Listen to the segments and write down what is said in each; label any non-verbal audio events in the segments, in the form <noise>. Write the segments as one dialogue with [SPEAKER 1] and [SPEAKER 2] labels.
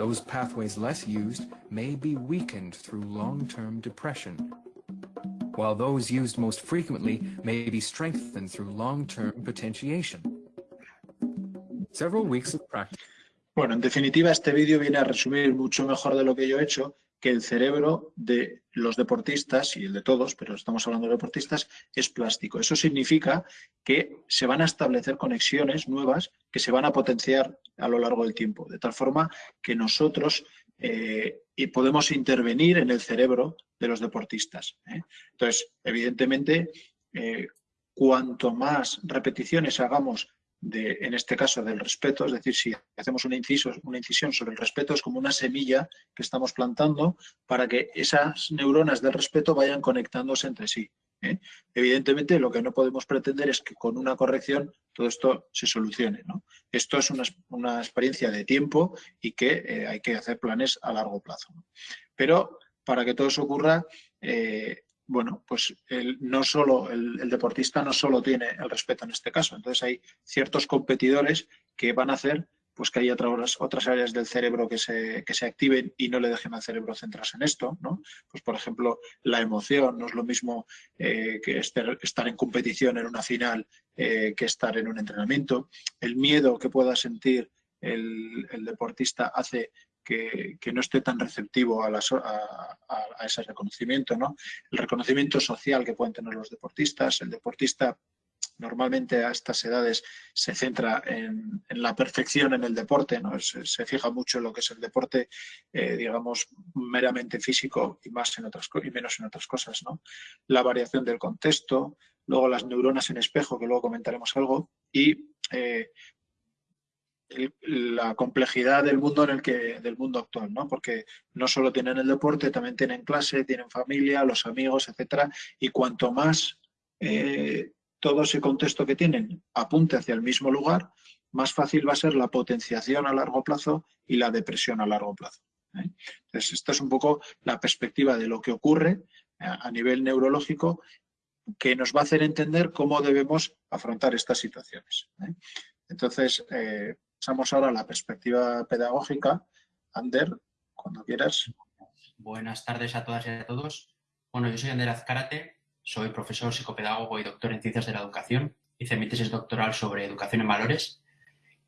[SPEAKER 1] Those pathways less used may be weakened through long-term depression, while those used most frequently may be strengthened through long-term potentiation. Several weeks of practice.
[SPEAKER 2] Bueno, en definitiva, este vídeo viene a resumir mucho mejor de lo que yo he hecho que el cerebro de los deportistas, y el de todos, pero estamos hablando de deportistas, es plástico. Eso significa que se van a establecer conexiones nuevas que se van a potenciar a lo largo del tiempo, de tal forma que nosotros eh, podemos intervenir en el cerebro de los deportistas. ¿eh? Entonces, evidentemente, eh, cuanto más repeticiones hagamos de, en este caso, del respeto, es decir, si hacemos una, incisión sobre el respeto, es como una semilla que estamos plantando para que esas neuronas del respeto vayan conectándose entre sí. Evidentemente, lo que no podemos pretender es que con una corrección todo esto se solucione. Esto es una, experiencia de tiempo y que eh, hay que hacer planes a largo plazo. Pero para que todo eso ocurra, eh, bueno, pues no solo, el, deportista no solo tiene el respeto en este caso, entonces hay ciertos competidores que van a hacer pues que haya otras, otras áreas del cerebro que se, que se activen y no le dejen al cerebro centrarse en esto, ¿no? Pues por ejemplo, la emoción no es lo mismo eh, que estar en competición en una final eh, que estar en un entrenamiento. El miedo que pueda sentir el, el deportista hace que, no esté tan receptivo a, ese reconocimiento. ¿no? El reconocimiento social que pueden tener los deportistas, el deportista normalmente a estas edades se centra en, la perfección en el deporte, ¿no? se, fija mucho en lo que es el deporte, eh, digamos, meramente físico y, más en otras, y menos en otras cosas. ¿no? La variación del contexto, luego las neuronas en espejo, que luego comentaremos algo, y eh, la complejidad del mundo en el que del mundo actual, ¿no? Porque no solo tienen el deporte, también tienen clase, tienen familia, los amigos, etcétera, y cuanto más eh, todo ese contexto que tienen apunte hacia el mismo lugar, más fácil va a ser la potenciación a largo plazo y la depresión a largo plazo. ¿eh? Entonces, esta es un poco la perspectiva de lo que ocurre a nivel neurológico que nos va a hacer entender cómo debemos afrontar estas situaciones. ¿eh? Entonces, Pasamos ahora a la perspectiva pedagógica. Ander, cuando quieras.
[SPEAKER 3] Buenas tardes a todas y a todos. Bueno, yo soy Ander Azcárate, soy profesor, psicopedagogo y doctor en Ciencias de la Educación. Hice mi tesis doctoral sobre educación en valores.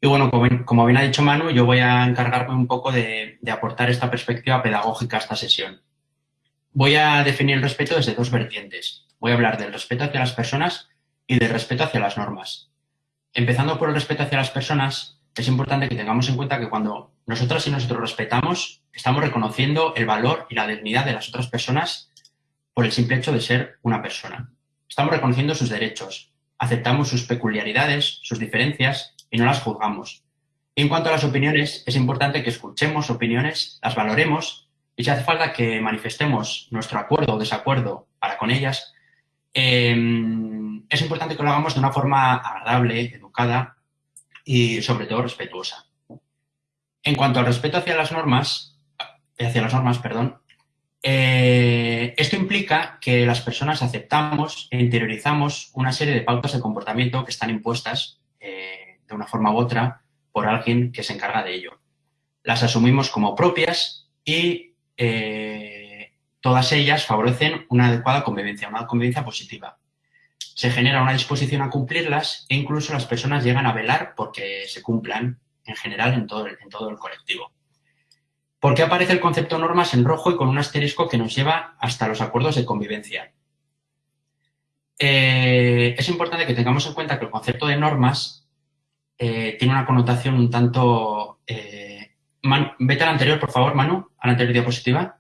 [SPEAKER 3] Y bueno, como, bien ha dicho Manu, yo voy a encargarme un poco de, de aportar esta perspectiva pedagógica a esta sesión. Voy a definir el respeto desde dos vertientes. Voy a hablar del respeto hacia las personas y del respeto hacia las normas. Empezando por el respeto hacia las personas, es importante que tengamos en cuenta que cuando nosotras y nosotros respetamos, estamos reconociendo el valor y la dignidad de las otras personas por el simple hecho de ser una persona. Estamos reconociendo sus derechos, aceptamos sus peculiaridades, sus diferencias y no las juzgamos. en cuanto a las opiniones, es importante que escuchemos opiniones, las valoremos y si hace falta que manifestemos nuestro acuerdo o desacuerdo para con ellas, eh, es importante que lo hagamos de una forma agradable, educada y sobre todo respetuosa. En cuanto al respeto hacia las normas, hacia las normas, perdón, eh, esto implica que las personas aceptamos e interiorizamos una serie de pautas de comportamiento que están impuestas eh, de una forma u otra por alguien que se encarga de ello. Las asumimos como propias y eh, todas ellas favorecen una adecuada convivencia, una convivencia positiva se genera una disposición a cumplirlas e incluso las personas llegan a velar porque se cumplan en general en todo el, en todo el colectivo. ¿Por qué aparece el concepto normas en rojo y con un asterisco que nos lleva hasta los acuerdos de convivencia? Eh, es importante que tengamos en cuenta que el concepto de normas eh, tiene una connotación un tanto... Eh, vete al anterior, por favor, Manu, a la anterior diapositiva.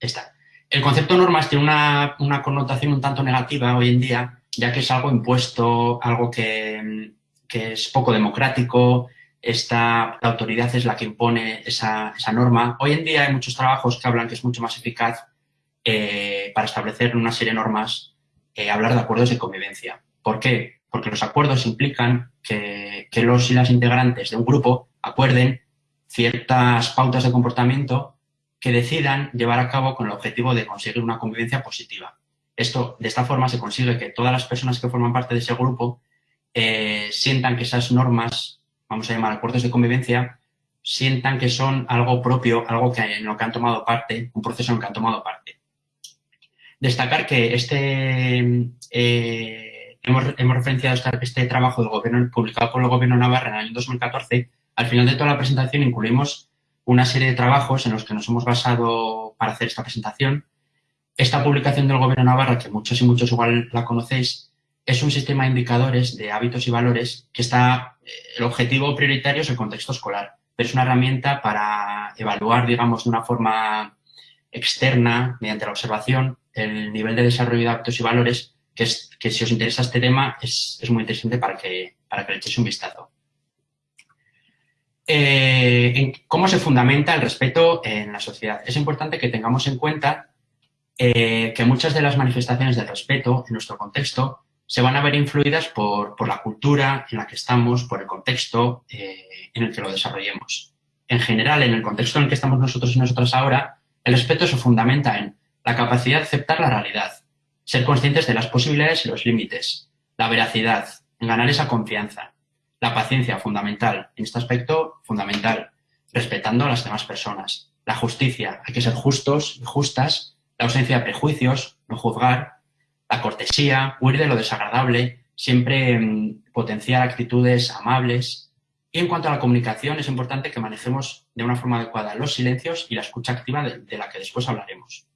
[SPEAKER 3] Está. El concepto normas tiene una, connotación un tanto negativa hoy en día, ya que es algo impuesto, algo que, es poco democrático, esta, la autoridad es la que impone esa, norma. Hoy en día hay muchos trabajos que hablan que es mucho más eficaz eh, para establecer una serie de normas, eh, hablar de acuerdos de convivencia. ¿Por qué? Porque los acuerdos implican que, que los y las integrantes de un grupo acuerden ciertas pautas de comportamiento que decidan llevar a cabo con el objetivo de conseguir una convivencia positiva. Esto, de esta forma se consigue que todas las personas que forman parte de ese grupo eh, sientan que esas normas, vamos a llamar acuerdos de convivencia, sientan que son algo propio, algo que, en lo que han tomado parte, un proceso en el que han tomado parte. Destacar que este, eh, hemos, referenciado este, trabajo del gobierno, publicado por el Gobierno Navarra en el año 2014. Al final de toda la presentación incluimos una serie de trabajos en los que nos hemos basado para hacer esta presentación. Esta publicación del Gobierno Navarra, que muchos y muchos igual la conocéis, es un sistema de indicadores de hábitos y valores que está, eh, el objetivo prioritario es el contexto escolar, pero es una herramienta para evaluar, digamos, de una forma externa, mediante la observación, el nivel de desarrollo de hábitos y valores, que, es, que si os interesa este tema es, es muy interesante para que, para que le echéis un vistazo. Eh, ¿Cómo se fundamenta el respeto en la sociedad? Es importante que tengamos en cuenta eh, que muchas de las manifestaciones del respeto en nuestro contexto se van a ver influidas por, por la cultura en la que estamos, por el contexto eh, en el que lo desarrollemos. En general, en el contexto en el que estamos nosotros y nosotras ahora, el respeto se fundamenta en la capacidad de aceptar la realidad, ser conscientes de las posibilidades y los límites, la veracidad, en ganar esa confianza, la paciencia, fundamental, en este aspecto, fundamental, respetando a las demás personas, la justicia, hay que ser justos y justas, la ausencia de prejuicios, no juzgar, la cortesía, huir de lo desagradable, siempre mm, potenciar actitudes amables. Y en cuanto a la comunicación, es importante que manejemos de una forma adecuada los silencios y la escucha activa de la que después hablaremos.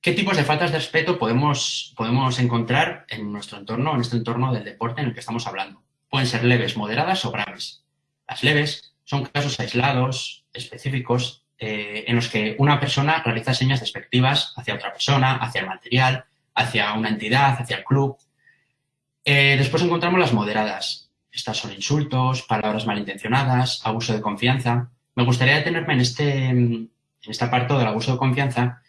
[SPEAKER 3] ¿Qué tipos de faltas de respeto podemos, podemos encontrar en nuestro entorno, en este entorno del deporte en el que estamos hablando? Pueden ser leves, moderadas o graves. Las leves son casos aislados, específicos, eh, en los que una persona realiza señas despectivas hacia otra persona, hacia el material, hacia una entidad, hacia el club. Eh, después encontramos las moderadas. Estas son insultos, palabras malintencionadas, abuso de confianza. Me gustaría detenerme en, este, en parte del abuso de confianza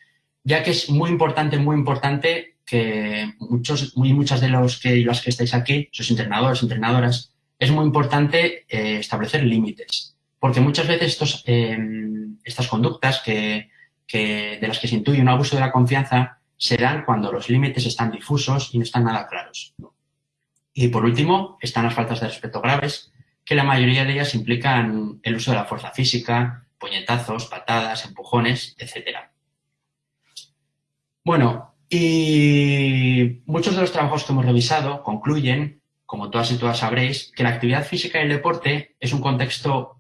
[SPEAKER 3] ya que es muy importante, muy importante que muchos, muy muchas de los que las que estáis aquí, sois entrenadores, entrenadoras, es muy importante eh, establecer límites, porque muchas veces estos, em, estas conductas que, de las que se intuye un abuso de la confianza se dan cuando los límites están difusos y no están nada claros. Y por último, están las faltas de respeto graves, que la mayoría de ellas implican el uso de la fuerza física, puñetazos, patadas, empujones, etcétera. Bueno, y muchos de los trabajos que hemos revisado concluyen, como todas y todas sabréis, que la actividad física y el deporte es un contexto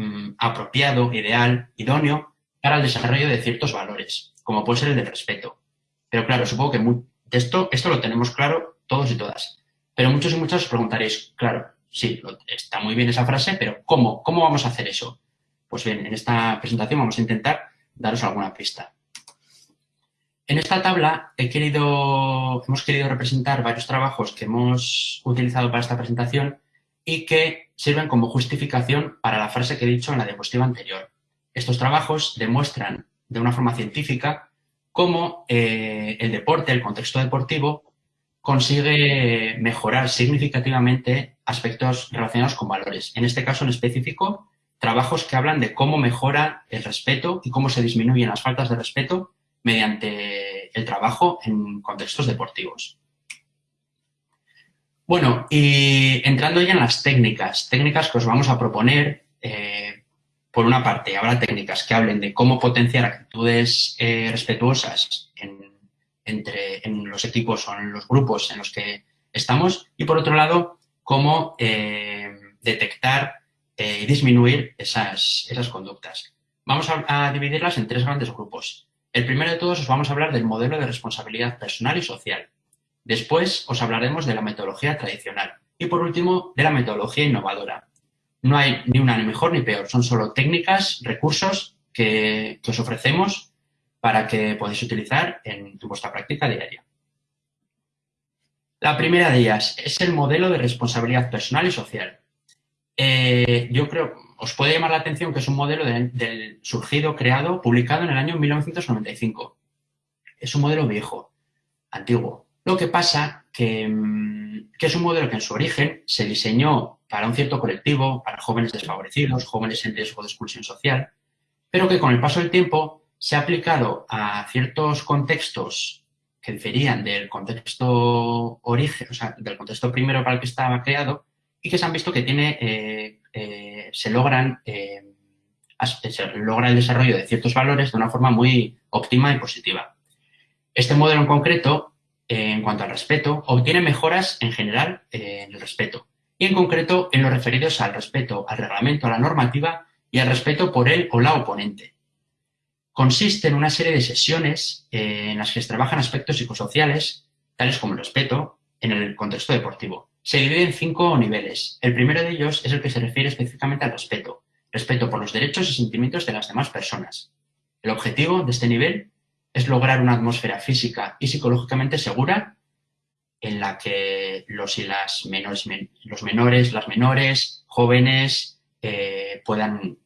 [SPEAKER 3] mm, apropiado, ideal, idóneo para el desarrollo de ciertos valores, como puede ser el del respeto. Pero claro, supongo que esto, esto lo tenemos claro todos y todas. Pero muchos y muchas os preguntaréis, claro, sí, está muy bien esa frase, pero ¿cómo? ¿Cómo vamos a hacer eso? Pues bien, en esta presentación vamos a intentar daros alguna pista. En esta tabla hemos querido representar varios trabajos que hemos utilizado para esta presentación y que sirven como justificación para la frase que he dicho en la diapositiva anterior. Estos trabajos demuestran de una forma científica cómo eh, el deporte, el contexto deportivo, consigue mejorar significativamente aspectos relacionados con valores. En este caso en específico, trabajos que hablan de cómo mejora el respeto y cómo se disminuyen las faltas de respeto mediante el trabajo en contextos deportivos. Bueno, y entrando ya en las técnicas, técnicas que os vamos a proponer, eh, por una parte, habrá técnicas que hablen de cómo potenciar actitudes eh, respetuosas en, entre, en los equipos o en los grupos en los que estamos, y por otro lado, cómo eh, detectar y disminuir esas, esas conductas. Vamos a dividirlas en tres grandes grupos. El primero de todos os vamos a hablar del modelo de responsabilidad personal y social. Después os hablaremos de la metodología tradicional. Y por último, de la metodología innovadora. No hay ni una ni mejor ni peor, son solo técnicas, recursos que, os ofrecemos para que podáis utilizar en, vuestra práctica diaria. La primera de ellas es el modelo de responsabilidad personal y social. Eh, yo creo, os puede llamar la atención que es un modelo del surgido, creado, publicado en el año 1995. Es un modelo viejo, antiguo. Lo que pasa que, mm, que es un modelo que en su origen se diseñó para un cierto colectivo, para jóvenes desfavorecidos, jóvenes en riesgo de exclusión social, pero que con el paso del tiempo se ha aplicado a ciertos contextos que diferían del contexto origen, o sea, del contexto primero para el que estaba creado y que se han visto que tiene eh, eh, se logran se logra el desarrollo de ciertos valores de una forma muy óptima y positiva. Este modelo en concreto, en cuanto al respeto, obtiene mejoras en general en el respeto y en concreto en los referidos al respeto al reglamento, a la normativa y al respeto por él o la oponente. Consiste en una serie de sesiones en las que se trabajan aspectos psicosociales, tales como el respeto, en el contexto deportivo. Se divide en cinco niveles. El primero de ellos es el que se refiere específicamente al respeto, respeto por los derechos y sentimientos de las demás personas. El objetivo de este nivel es lograr una atmósfera física y psicológicamente segura en la que los y las menores, los menores, las menores, jóvenes eh, puedan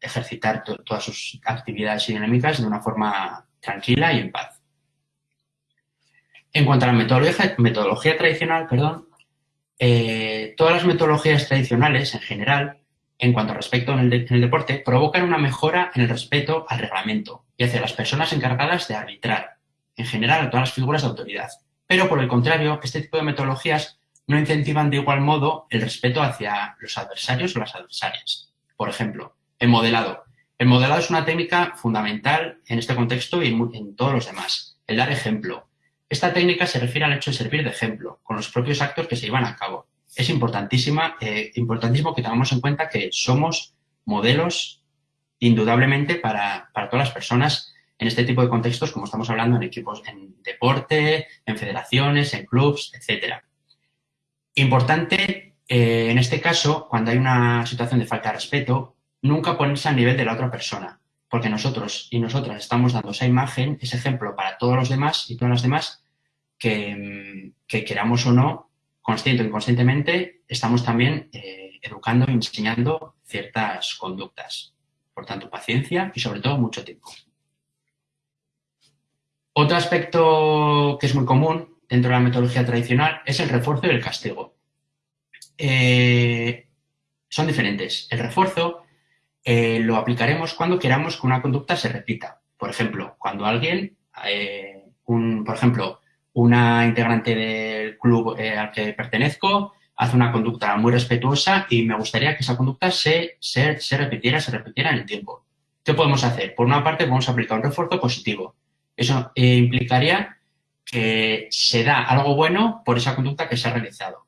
[SPEAKER 3] ejercitar todas sus actividades y dinámicas de una forma tranquila y en paz. En cuanto a la metodología, tradicional, perdón, eh, todas las metodologías tradicionales en general en cuanto al respeto en el, deporte, provocan una mejora en el respeto al reglamento y hacia las personas encargadas de arbitrar, en general a todas las figuras de autoridad. Pero, por el contrario, este tipo de metodologías no incentivan de igual modo el respeto hacia los adversarios o las adversarias. Por ejemplo, el modelado. El modelado es una técnica fundamental en este contexto y en todos los demás. El dar ejemplo. Esta técnica se refiere al hecho de servir de ejemplo, con los propios actos que se llevan a cabo es importantísima, eh, importantísimo que tengamos en cuenta que somos modelos indudablemente para, todas las personas en este tipo de contextos, como estamos hablando en equipos, en deporte, en federaciones, en clubs, etc. Importante, eh, en este caso, cuando hay una situación de falta de respeto, nunca ponerse al nivel de la otra persona, porque nosotros y nosotras estamos dando esa imagen, ese ejemplo para todos los demás y todas las demás que, que queramos o no, consciente o inconscientemente, estamos también eh, educando y enseñando ciertas conductas. Por tanto, paciencia y sobre todo mucho tiempo. Otro aspecto que es muy común dentro de la metodología tradicional es el refuerzo y el castigo. Eh, son diferentes. El refuerzo eh, lo aplicaremos cuando queramos que una conducta se repita. Por ejemplo, cuando alguien, un, por ejemplo, una integrante del club eh, al que pertenezco hace una conducta muy respetuosa y me gustaría que esa conducta se, se, se, repitiera, se repitiera en el tiempo. ¿Qué podemos hacer? Por una parte, podemos aplicar un refuerzo positivo. Eso eh, implicaría que se da algo bueno por esa conducta que se ha realizado.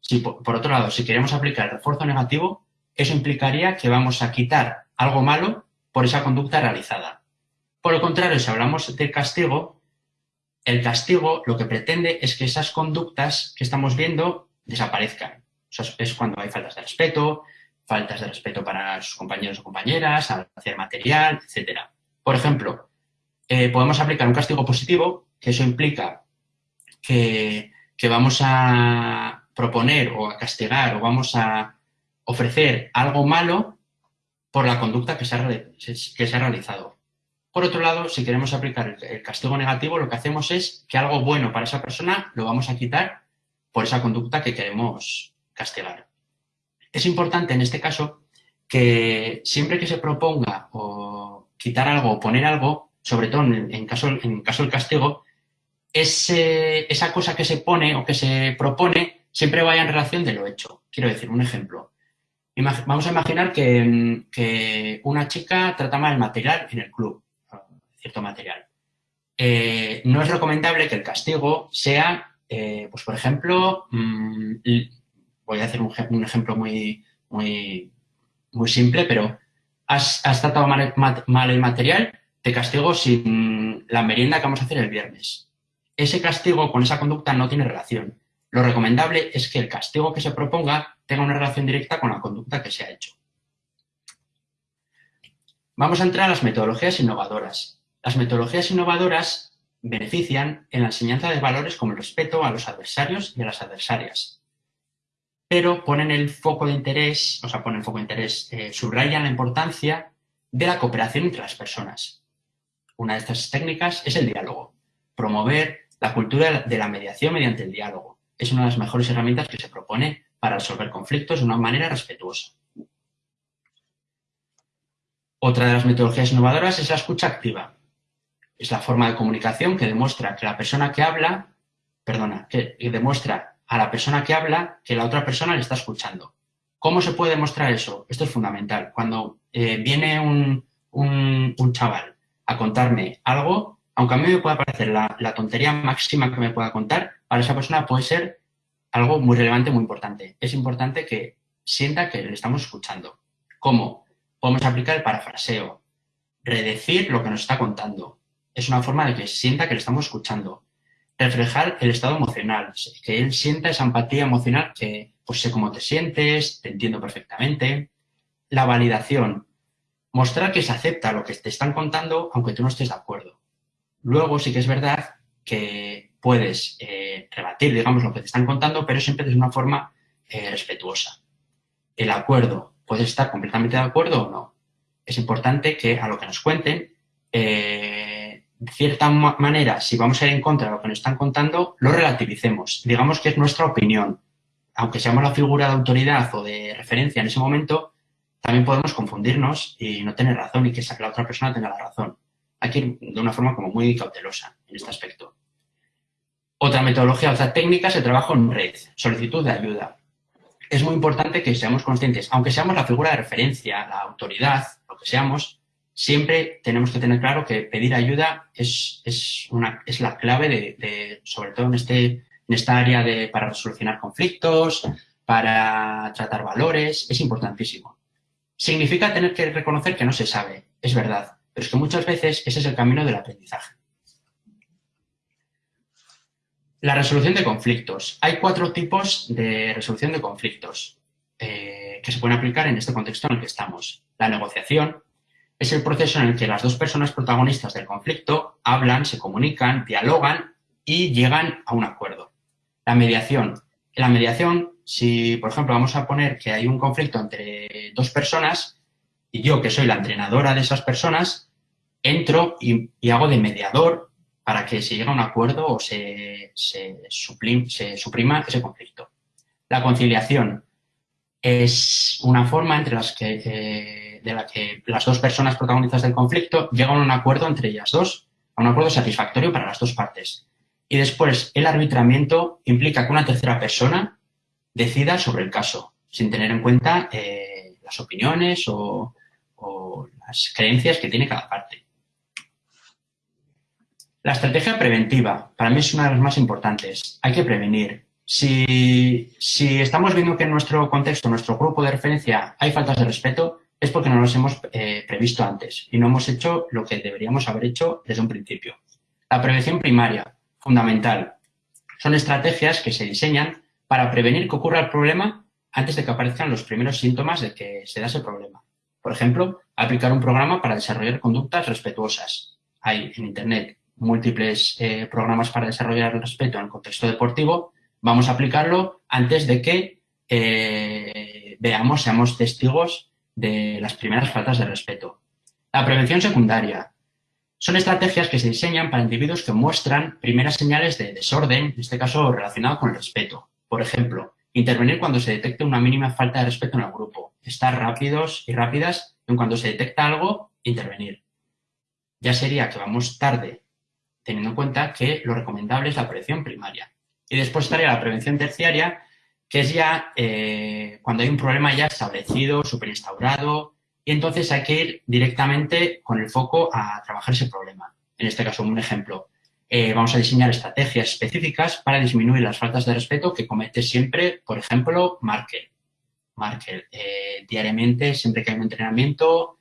[SPEAKER 3] Si, por, otro lado, si queremos aplicar el refuerzo negativo, eso implicaría que vamos a quitar algo malo por esa conducta realizada. Por el contrario, si hablamos del castigo, el castigo lo que pretende es que esas conductas que estamos viendo desaparezcan. Es cuando hay faltas de respeto, faltas de respeto para sus compañeros o compañeras, hacer material, etc. Por ejemplo, eh, podemos aplicar un castigo positivo, que eso implica que, vamos a proponer o a castigar o vamos a ofrecer algo malo por la conducta que se ha realizado. Por otro lado, si queremos aplicar el castigo negativo, lo que hacemos es que algo bueno para esa persona lo vamos a quitar por esa conducta que queremos castigar. Es importante en este caso que siempre que se proponga quitar algo o poner algo, sobre todo en, caso, en caso del castigo, esa cosa que se pone o que se propone siempre vaya en relación de lo hecho. Quiero decir, un ejemplo. Vamos a imaginar que, que una chica trata mal el material en el club cierto material. Eh, no es recomendable que el castigo sea, eh, pues por ejemplo, mm, voy a hacer un, ejemplo muy, muy, muy simple, pero has, tratado mal, el material, te castigo sin la merienda que vamos a hacer el viernes. Ese castigo con esa conducta no tiene relación. Lo recomendable es que el castigo que se proponga tenga una relación directa con la conducta que se ha hecho. Vamos a entrar a las metodologías innovadoras. Las metodologías innovadoras benefician en la enseñanza de valores como el respeto a los adversarios y a las adversarias, pero ponen el foco de interés, o sea, ponen el foco de interés, eh, subrayan la importancia de la cooperación entre las personas. Una de estas técnicas es el diálogo, promover la cultura de la mediación mediante el diálogo. Es una de las mejores herramientas que se propone para resolver conflictos de una manera respetuosa. Otra de las metodologías innovadoras es la escucha activa. Es la forma de comunicación que demuestra que la persona que habla, perdona, que, demuestra a la persona que habla que la otra persona le está escuchando. ¿Cómo se puede demostrar eso? Esto es fundamental. Cuando eh, viene un, un, chaval a contarme algo, aunque a mí me pueda parecer la, la, tontería máxima que me pueda contar, para esa persona puede ser algo muy relevante, muy importante. Es importante que sienta que le estamos escuchando. ¿Cómo? Podemos aplicar el parafraseo, redecir lo que nos está contando. Es una forma de que sienta que le estamos escuchando. Reflejar el estado emocional, que él sienta esa empatía emocional que, pues sé cómo te sientes, te entiendo perfectamente. La validación, mostrar que se acepta lo que te están contando aunque tú no estés de acuerdo. Luego sí que es verdad que puedes eh, rebatir, digamos, lo que te están contando, pero siempre de una forma eh, respetuosa. El acuerdo, puedes estar completamente de acuerdo o no. Es importante que a lo que nos cuenten, eh, cierta manera, si vamos a ir en contra de lo que nos están contando, lo relativicemos. Digamos que es nuestra opinión. Aunque seamos la figura de autoridad o de referencia en ese momento, también podemos confundirnos y no tener razón y que la otra persona tenga la razón. Hay que ir de una forma como muy cautelosa en este aspecto. Otra metodología, otra técnica se trabaja en red, solicitud de ayuda. Es muy importante que seamos conscientes, aunque seamos la figura de referencia, la autoridad, lo que seamos, siempre tenemos que tener claro que pedir ayuda es, es, una, es la clave de, sobre todo en, este, en esta área de, para solucionar conflictos, para tratar valores, es importantísimo. Significa tener que reconocer que no se sabe, es verdad, pero es que muchas veces ese es el camino del aprendizaje. La resolución de conflictos. Hay cuatro tipos de resolución de conflictos eh, que se pueden aplicar en este contexto en el que estamos. La negociación es el proceso en el que las dos personas protagonistas del conflicto hablan, se comunican, dialogan y llegan a un acuerdo. La mediación. En la mediación si, por ejemplo, vamos a poner que hay un conflicto entre dos personas y yo, que soy la entrenadora de esas personas, entro y, hago de mediador para que se llegue a un acuerdo o se, suprima ese conflicto. La conciliación es una forma entre las que, eh, de la que las dos personas protagonistas del conflicto llegan a un acuerdo entre ellas dos, a un acuerdo satisfactorio para las dos partes. Y después, el arbitramiento implica que una tercera persona decida sobre el caso, sin tener en cuenta eh, las opiniones o, las creencias que tiene cada parte. La estrategia preventiva, para mí es una de las más importantes. Hay que prevenir. Si, estamos viendo que en nuestro contexto, en nuestro grupo de referencia, hay faltas de respeto, es porque no los hemos eh, previsto antes y no hemos hecho lo que deberíamos haber hecho desde un principio. La prevención primaria, fundamental. Son estrategias que se diseñan para prevenir que ocurra el problema antes de que aparezcan los primeros síntomas de que se da ese problema. Por ejemplo, aplicar un programa para desarrollar conductas respetuosas. Hay en Internet múltiples eh, programas para desarrollar el respeto en el contexto deportivo. Vamos a aplicarlo antes de que eh, veamos, seamos testigos de las primeras faltas de respeto. La prevención secundaria. Son estrategias que se diseñan para individuos que muestran primeras señales de desorden, en este caso relacionado con el respeto. Por ejemplo, intervenir cuando se detecte una mínima falta de respeto en el grupo. Estar rápidos y rápidas en cuando se detecta algo, intervenir. Ya sería que vamos tarde, teniendo en cuenta que lo recomendable es la prevención primaria. Y después estaría la prevención terciaria, que es ya eh, cuando hay un problema ya establecido, superinstaurado, y entonces hay que ir directamente con el foco a trabajar ese problema. En este caso, un ejemplo, eh, vamos a diseñar estrategias específicas para disminuir las faltas de respeto que comete siempre, por ejemplo, Markel. Markel, eh, diariamente, siempre que hay un entrenamiento,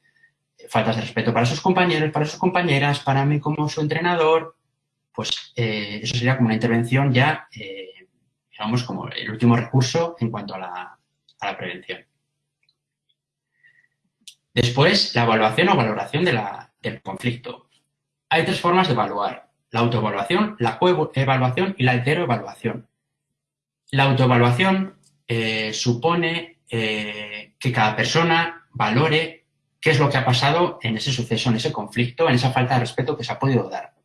[SPEAKER 3] faltas de respeto para sus compañeros, para sus compañeras, para mí como su entrenador, pues eso sería como una intervención ya, digamos, como el último recurso en cuanto a la, prevención. Después, la evaluación o valoración del conflicto. Hay tres formas de evaluar la autoevaluación, la coevaluación y la heteroevaluación. La autoevaluación eh, supone eh, que cada persona valore qué es lo que ha pasado en ese suceso, en ese conflicto, en esa falta de respeto que se ha podido dar.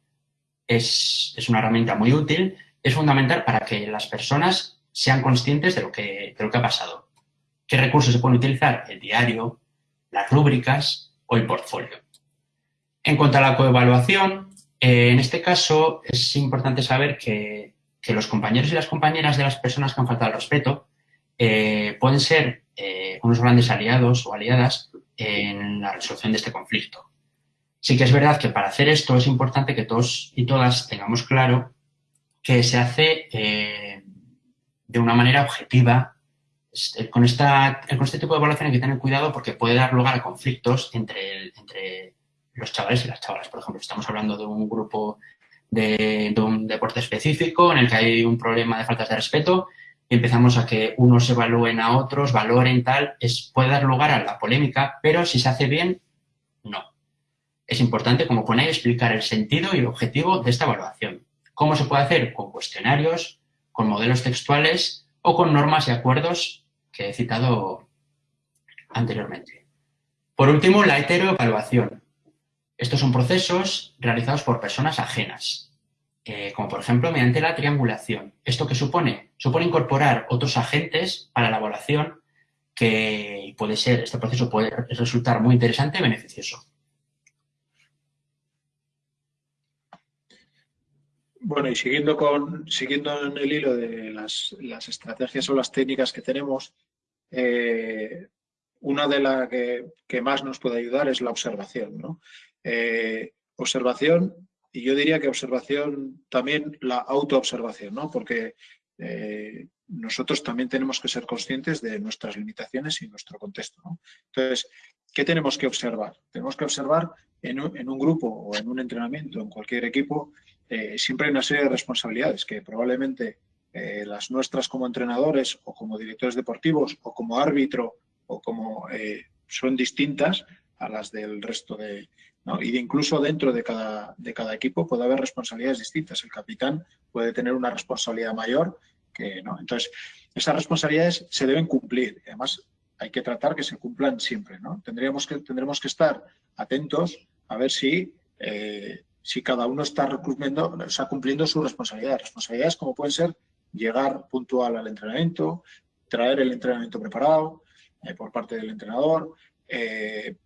[SPEAKER 3] Es, una herramienta muy útil, es fundamental para que las personas sean conscientes de lo que, de lo que ha pasado. ¿Qué recursos se pueden utilizar? El diario, las rúbricas o el portfolio. En cuanto a la coevaluación, eh, en este caso es importante saber que, los compañeros y las compañeras de las personas que han faltado al respeto eh, pueden ser eh, unos grandes aliados o aliadas en la resolución de este conflicto. Sí que es verdad que para hacer esto es importante que todos y todas tengamos claro que se hace eh, de una manera objetiva. Este, con, este tipo de evaluación hay que tener cuidado porque puede dar lugar a conflictos entre, los chavales y las chavalas. Por ejemplo, estamos hablando de un grupo de, un deporte específico en el que hay un problema de faltas de respeto y empezamos a que unos evalúen a otros, valoren tal, es, puede dar lugar a la polémica, pero si se hace bien, no. Es importante, como pone, explicar el sentido y el objetivo de esta evaluación. ¿Cómo se puede hacer? Con cuestionarios, con modelos textuales o con normas y acuerdos que he citado anteriormente. Por último, la heteroevaluación. Estos son procesos realizados por personas ajenas, eh, como por ejemplo mediante la triangulación. ¿Esto qué supone? Supone incorporar otros agentes para la evaluación que puede ser, este proceso puede resultar muy interesante y beneficioso.
[SPEAKER 2] Bueno, y siguiendo, con, siguiendo en el hilo de las, estrategias o las técnicas que tenemos, eh, una de las que, más nos puede ayudar es la observación. ¿no? Eh, observación, y yo diría que observación también la autoobservación, ¿no? porque eh, nosotros también tenemos que ser conscientes de nuestras limitaciones y nuestro contexto. Entonces, ¿qué tenemos que observar? Tenemos que observar en un, grupo o en un entrenamiento, en cualquier equipo, eh, siempre hay una serie de responsabilidades que probablemente las nuestras como entrenadores o como directores deportivos o como árbitro o como son distintas a las del resto de, y incluso dentro de cada, de cada equipo puede haber responsabilidades distintas. El capitán puede tener una responsabilidad mayor que no. Entonces, esas responsabilidades se deben cumplir. además, hay que tratar que se cumplan siempre. ¿no? Tendríamos que, tendremos que estar atentos a ver si, eh, si cada uno está cumpliendo, está cumpliendo su responsabilidad. Responsabilidades como pueden ser llegar puntual al entrenamiento, traer el entrenamiento preparado eh, por parte del entrenador, eh,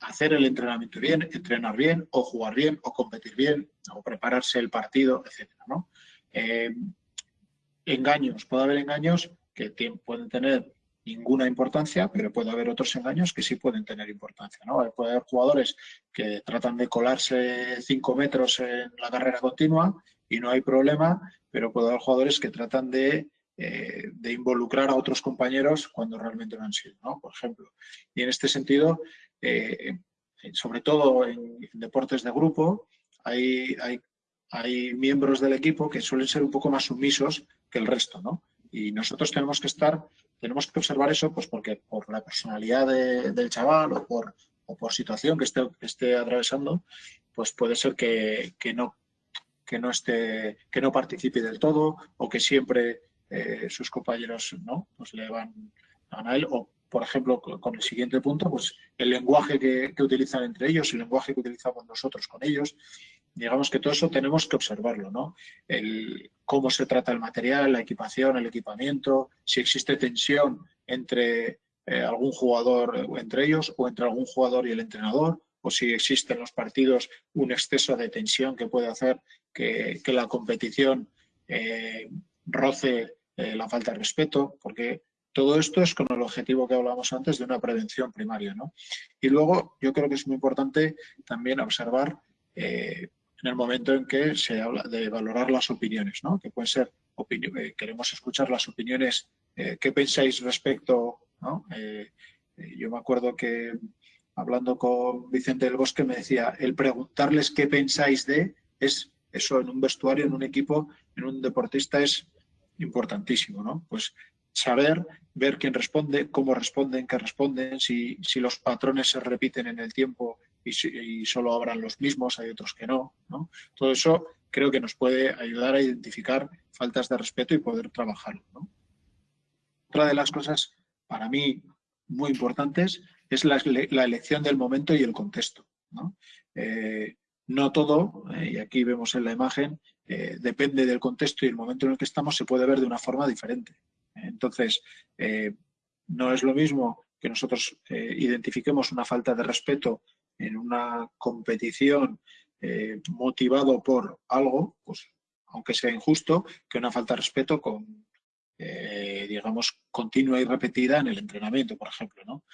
[SPEAKER 2] hacer el entrenamiento bien, entrenar bien, o jugar bien, o competir bien, o prepararse el partido, etc. Eh, engaños, puede haber engaños que pueden tener ninguna importancia, pero puede haber otros engaños que sí pueden tener importancia. ¿no? Puede haber jugadores que tratan de colarse cinco metros en la carrera continua y no hay problema, pero puede haber jugadores que tratan de, eh, de involucrar a otros compañeros cuando realmente no han sido, ¿no? por ejemplo. Y en este sentido, eh, sobre todo en, deportes de grupo, hay, hay, miembros del equipo que suelen ser un poco más sumisos que el resto, ¿no? Y nosotros tenemos que estar, tenemos que observar eso, pues porque por la personalidad del chaval o por, o por situación que esté, esté atravesando, pues puede ser que, no que no esté, que no participe del todo o que siempre eh, sus compañeros no pues le van, a él. O por ejemplo, con el siguiente punto, pues el lenguaje que, utilizan entre ellos, el lenguaje que utilizamos nosotros con ellos, digamos que todo eso tenemos que observarlo, ¿no? El, cómo se trata el material, la equipación, el equipamiento, si existe tensión entre eh, algún jugador o entre ellos o entre algún jugador y el entrenador, o si existe en los partidos un exceso de tensión que puede hacer que, la competición eh, roce eh, la falta de respeto, porque todo esto es con el objetivo que hablábamos antes de una prevención primaria. ¿no? Y luego yo creo que es muy importante también observar en el momento en que se habla de valorar las opiniones, ¿no? que pueden ser, eh, queremos escuchar las opiniones, eh, ¿qué pensáis respecto? ¿no? yo me acuerdo que hablando con Vicente del Bosque me decía, el preguntarles qué pensáis de, es eso en un vestuario, en un equipo, en un deportista es importantísimo, ¿no? Pues saber, ver quién responde, cómo responden, qué responden, si, si los patrones se repiten en el tiempo y, solo habrán los mismos, hay otros que no, Todo eso creo que nos puede ayudar a identificar faltas de respeto y poder trabajarlo. ¿no? Otra de las cosas para mí muy importantes es la, elección del momento y el contexto. No, eh, todo, eh, y aquí vemos en la imagen, eh, depende del contexto y el momento en el que estamos, se puede ver de una forma diferente. Entonces, no es lo mismo que nosotros identifiquemos una falta de respeto en una competición eh, motivado por algo, pues aunque sea injusto, que una falta de respeto con, eh, digamos, continua y repetida en el entrenamiento, por ejemplo. ¿no?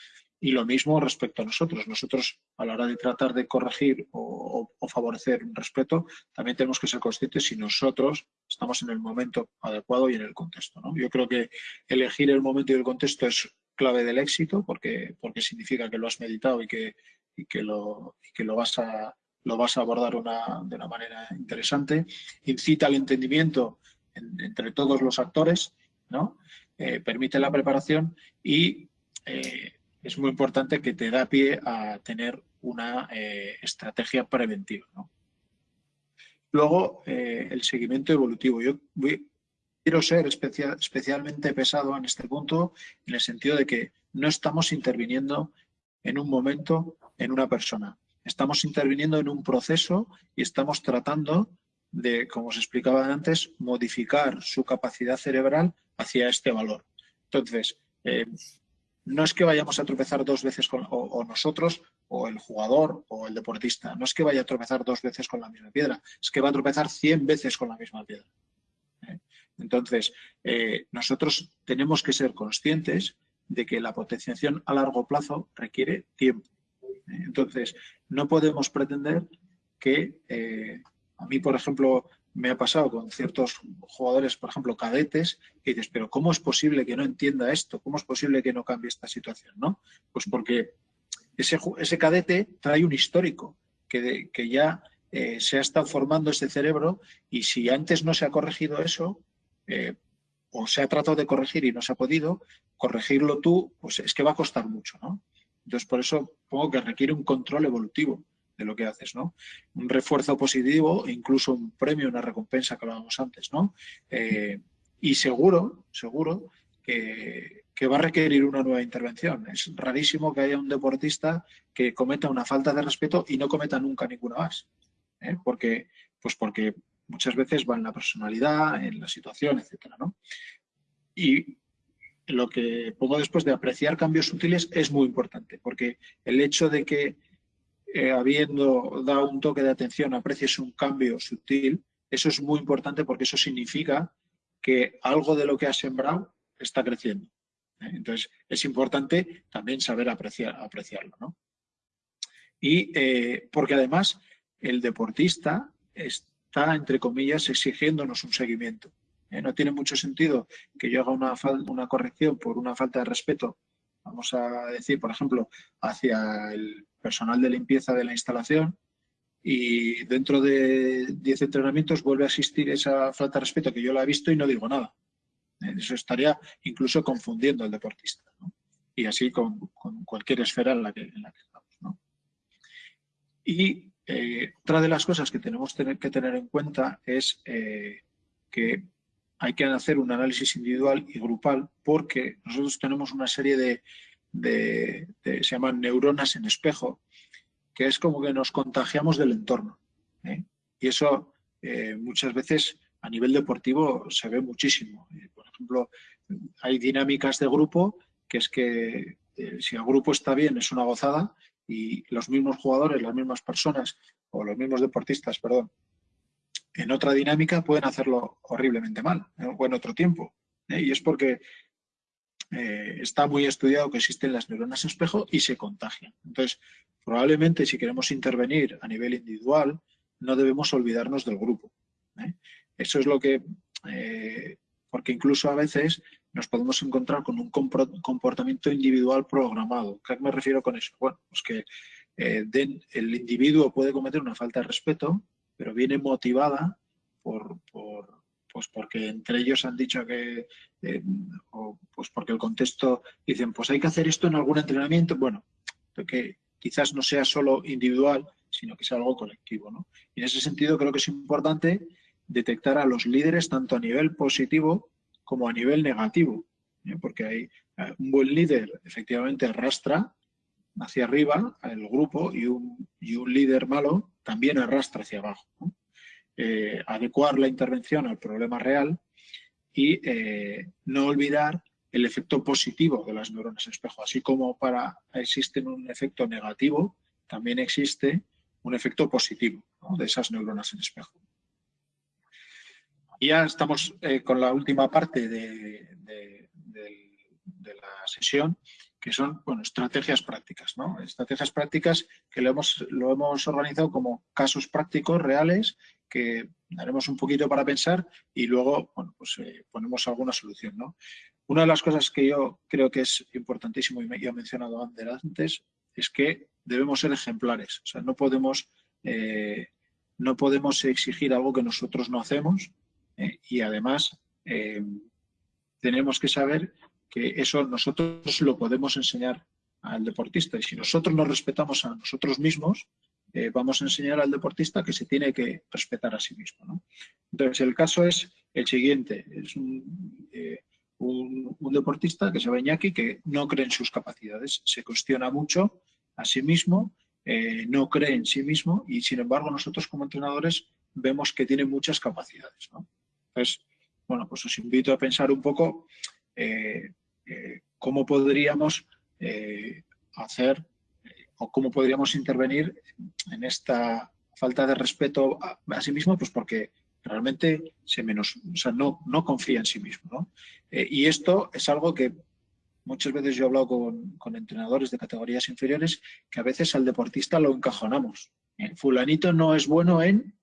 [SPEAKER 2] Y lo mismo respecto a nosotros. Nosotros, a la hora de tratar de corregir o, favorecer un respeto, también tenemos que ser conscientes si nosotros estamos en el momento adecuado y en el contexto. ¿no? Yo creo que elegir el momento y el contexto es clave del éxito porque, porque significa que lo has meditado y que, que, lo, que lo, vas a, lo vas a abordar de una manera interesante. Incita al entendimiento entre todos los actores ¿no? Eh, permite la preparación y eh, es muy importante que te da pie a tener una eh, estrategia preventiva. Luego, el seguimiento evolutivo. Yo quiero ser especialmente pesado en este punto en el sentido de que no estamos interviniendo en un momento en una persona. Estamos interviniendo en un proceso y estamos tratando de, como os explicaba antes, modificar su capacidad cerebral hacia este valor. Entonces, eh, no es que vayamos a tropezar dos veces con, o, nosotros, o el jugador, o el deportista, no es que vaya a tropezar dos veces con la misma piedra, es que va a tropezar cien veces con la misma piedra. ¿eh? Entonces, eh, nosotros tenemos que ser conscientes de que la potenciación a largo plazo requiere tiempo. Entonces, no podemos pretender que a mí, por ejemplo, me ha pasado con ciertos jugadores, por ejemplo, cadetes, que dices, pero ¿cómo es posible que no entienda esto? ¿Cómo es posible que no cambie esta situación? ¿no? Pues porque ese, ese cadete trae un histórico que, que ya eh, se ha estado formando ese cerebro y si antes no se ha corregido eso, eh, o se ha tratado de corregir y no se ha podido, corregirlo tú, pues es que va a costar mucho. ¿no? Entonces, por eso pongo que requiere un control evolutivo de lo que haces, ¿no? Un refuerzo positivo e incluso un premio, una recompensa que hablábamos antes, ¿no? Eh, y seguro, seguro que, va a requerir una nueva intervención. Es rarísimo que haya un deportista que cometa una falta de respeto y no cometa nunca ninguna más. ¿eh? Porque, pues porque muchas veces va en la personalidad, en la situación, etcétera, ¿no? Y lo que pongo después de apreciar cambios útiles es muy importante, porque el hecho de que eh, habiendo dado un toque de atención, aprecies un cambio sutil, eso es muy importante porque eso significa que algo de lo que has sembrado está creciendo. ¿eh? Entonces, es importante también saber apreciar, apreciarlo. ¿no? Y eh, porque además el deportista está, entre comillas, exigiéndonos un seguimiento. No tiene mucho sentido que yo haga una, una corrección por una falta de respeto, vamos a decir, por ejemplo, hacia el personal de limpieza de la instalación y dentro de 10 entrenamientos vuelve a existir esa falta de respeto que yo la he visto y no digo nada. Eh, eso estaría incluso confundiendo al deportista. Y así con, cualquier esfera en la que, estamos. Y eh, otra de las cosas que tenemos que tener en cuenta es eh, que hay que hacer un análisis individual y grupal porque nosotros tenemos una serie de, se llaman neuronas en espejo, que es como que nos contagiamos del entorno. ¿eh? Y eso eh, muchas veces a nivel deportivo se ve muchísimo. Eh, por ejemplo, hay dinámicas de grupo que es que si el grupo está bien es una gozada y los mismos jugadores, las mismas personas o los mismos deportistas, perdón, en otra dinámica pueden hacerlo horriblemente mal o en otro tiempo. Y es porque eh, está muy estudiado que existen las neuronas espejo y se contagian. Entonces, probablemente si queremos intervenir a nivel individual, no debemos olvidarnos del grupo. ¿eh? Eso es lo que, eh, porque incluso a veces nos podemos encontrar con un comportamiento individual programado. ¿A qué me refiero con eso? Bueno, pues que el individuo puede cometer una falta de respeto, pero viene motivada por pues porque entre ellos han dicho que, eh, o pues porque el contexto dicen, pues hay que hacer esto en algún entrenamiento, bueno, que quizás no sea solo individual, sino que sea algo colectivo. ¿no? Y en ese sentido creo que es importante detectar a los líderes tanto a nivel positivo como a nivel negativo, ¿eh? porque hay eh, un buen líder efectivamente arrastra hacia arriba al grupo y un, y un líder malo también arrastra hacia abajo. Eh, adecuar la intervención al problema real y eh, no olvidar el efecto positivo de las neuronas espejo. Así como para existe un efecto negativo, también existe un efecto positivo de esas neuronas en espejo. Ya estamos eh, con la última parte de, la sesión, que son bueno, estrategias prácticas. ¿no? Estrategias prácticas que lo hemos, lo hemos organizado como casos prácticos reales que haremos un poquito para pensar y luego bueno, pues, eh, ponemos alguna solución. ¿no? Una de las cosas que yo creo que es importantísimo y me, he mencionado antes es que debemos ser ejemplares. O sea, no podemos, eh, no podemos exigir algo que nosotros no hacemos eh, y además tenemos que saber que eso nosotros lo podemos enseñar al deportista y si nosotros nos respetamos a nosotros mismos, eh, vamos a enseñar al deportista que se tiene que respetar a sí mismo. Entonces, el caso es el siguiente. Es eh, un, deportista que se llama Iñaki que no cree en sus capacidades, se cuestiona mucho a sí mismo, eh, no cree en sí mismo y, sin embargo, nosotros como entrenadores vemos que tiene muchas capacidades. Entonces, bueno, pues os invito a pensar un poco cómo podríamos hacer o cómo podríamos intervenir en esta falta de respeto a, sí mismo, pues porque realmente se menos, o sea, no, no confía en sí mismo. Eh, y esto es algo que muchas veces yo he hablado con, entrenadores de categorías inferiores que a veces al deportista lo encajonamos. Eh, fulanito no es bueno en,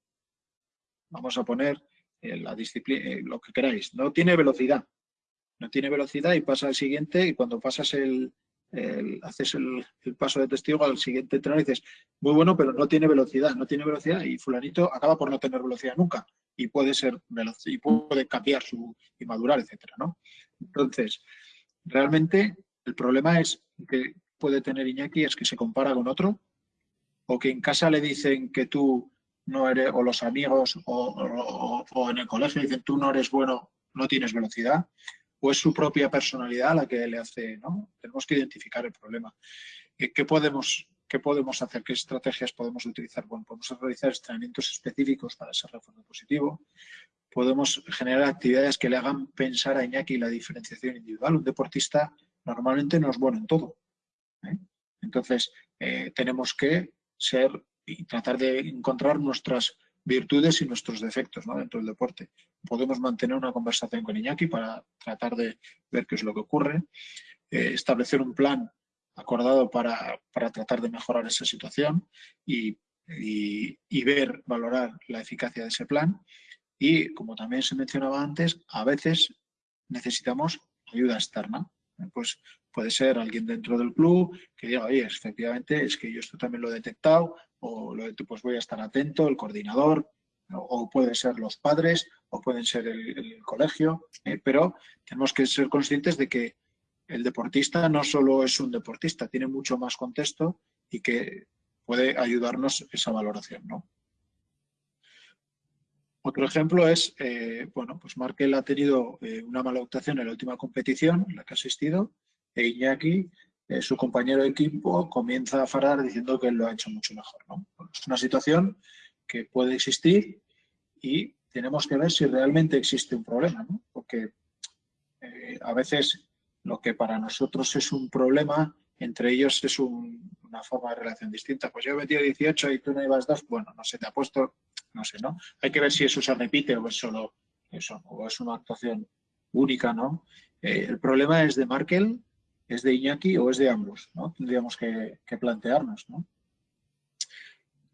[SPEAKER 2] vamos a poner eh, la disciplina, lo que queráis, no tiene velocidad. No tiene velocidad y pasa al siguiente y cuando pasas el, haces el, paso de testigo al siguiente entrenador y dices, muy bueno, pero no tiene velocidad, no tiene velocidad y fulanito acaba por no tener velocidad nunca y puede ser veloz y puede cambiar su y madurar, etcétera, ¿no? Entonces, realmente el problema es que puede tener Iñaki es que se compara con otro o que en casa le dicen que tú no eres, o los amigos o, o en el colegio dicen tú no eres bueno, no tienes velocidad o es su propia personalidad la que le hace, ¿no? Tenemos que identificar el problema. Eh, ¿Qué podemos, qué podemos hacer? ¿Qué estrategias podemos utilizar? Bueno, podemos realizar entrenamientos específicos para ese refuerzo positivo. Podemos generar actividades que le hagan pensar a Iñaki la diferenciación individual. Un deportista normalmente no es bueno en todo. ¿eh? Entonces, eh, tenemos que ser y tratar de encontrar nuestras virtudes y nuestros defectos dentro del deporte. Podemos mantener una conversación con Iñaki para tratar de ver qué es lo que ocurre, eh, establecer un plan acordado para, tratar de mejorar esa situación y, ver, valorar la eficacia de ese plan. Y, como también se mencionaba antes, a veces necesitamos ayuda externa. Pues puede ser alguien dentro del club que diga, oye, efectivamente, es que yo esto también lo he detectado, o lo, pues voy a estar atento, el coordinador, o pueden ser los padres, o pueden ser el, colegio, eh, pero tenemos que ser conscientes de que el deportista no solo es un deportista, tiene mucho más contexto y que puede ayudarnos esa valoración. ¿no? Otro ejemplo es, eh, bueno, pues Markel ha tenido eh, una mala actuación en la última competición en la que ha asistido e Iñaki eh, su compañero de equipo comienza a farar diciendo que él lo ha hecho mucho mejor. Es una situación que puede existir y tenemos que ver si realmente existe un problema, porque eh, a veces lo que para nosotros es un problema, entre ellos es una forma de relación distinta. Pues yo he metido 18 y tú no ibas dos, bueno, no sé, te ha puesto, no sé, ¿no? Hay que ver si eso se repite o es solo eso, o es una actuación única, ¿no? Eh, el problema es de Markel ¿Es de Iñaki o es de ambos? ¿no? Tendríamos que, plantearnos. ¿no?